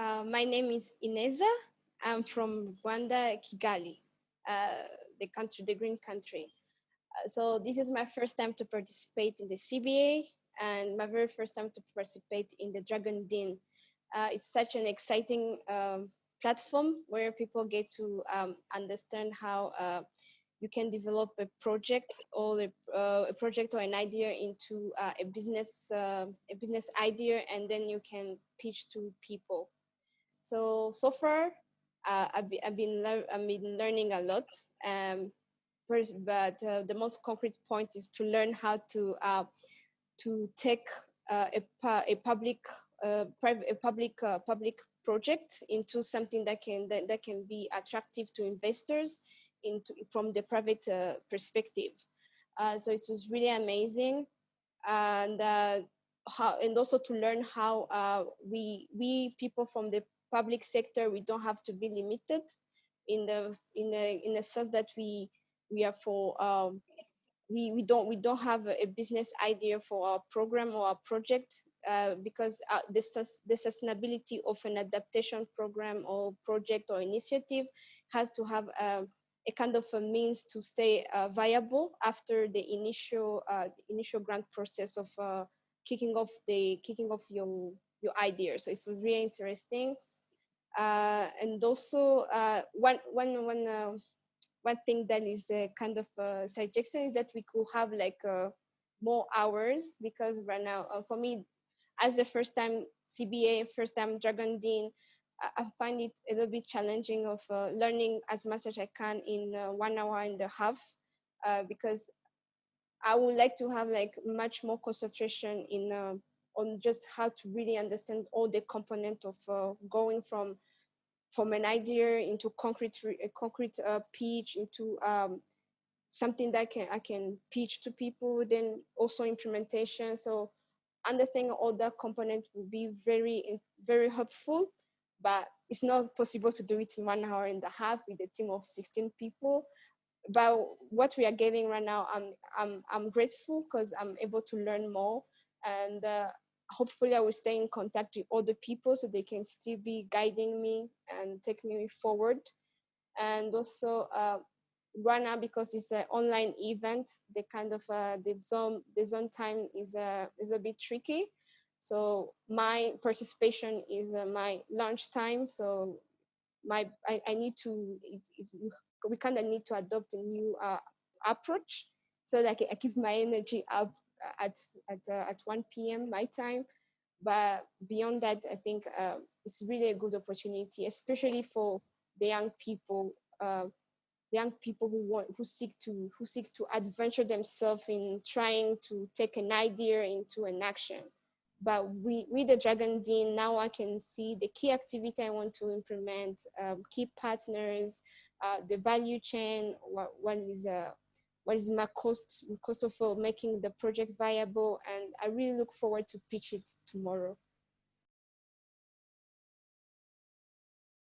Uh, my name is Ineza. I'm from Rwanda, Kigali, uh, the country, the green country. Uh, so this is my first time to participate in the CBA and my very first time to participate in the Dragon Den. Uh, it's such an exciting um, platform where people get to um, understand how uh, you can develop a project or a, uh, a project or an idea into uh, a business uh, a business idea and then you can pitch to people so so far uh, I've, I've, been I've been learning a lot um, but uh, the most concrete point is to learn how to uh, to take a, a public private a public public project into something that can that, that can be attractive to investors into from the private uh, perspective. Uh, so it was really amazing, and uh, how and also to learn how uh, we we people from the public sector we don't have to be limited in the in the in the sense that we we are for um, we, we don't we don't have a business idea for our program or our project uh, because uh, the, the sustainability of an adaptation program or project or initiative has to have um, a kind of a means to stay uh, viable after the initial uh, initial grant process of uh, kicking off the kicking off your your idea. So it's really interesting. Uh, and also uh, one one one uh, one thing that is a kind of a suggestion is that we could have like more hours because right now for me as the first time CBA, first time Dragon Dean, I find it a little bit challenging of uh, learning as much as I can in uh, one hour and a half uh, because I would like to have like much more concentration in on just how to really understand all the component of uh, going from from an idea into concrete a concrete uh, pitch into um, something that can I can pitch to people then also implementation. So understanding all that component will be very very helpful but it's not possible to do it in one hour and a half with a team of 16 people. But what we are getting right now i'm i'm, I'm grateful because i'm able to learn more and uh, hopefully i will stay in contact with other people so they can still be guiding me and taking me forward and also uh, right now because it's an online event the kind of uh, the zone the zone time is a uh, is a bit tricky so my participation is uh, my lunch time. So my I, I need to it, it, we kind of need to adopt a new uh, approach so that I, I keep my energy up at at uh, at 1 p.m. my time. But beyond that, I think uh, it's really a good opportunity, especially for the young people, uh, the young people who want who seek to who seek to adventure themselves in trying to take an idea into an action but we, with the Dragon Dean, now I can see the key activity I want to implement, um, key partners, uh, the value chain, what, what is uh, what is my cost cost of uh, making the project viable, and I really look forward to pitch it tomorrow.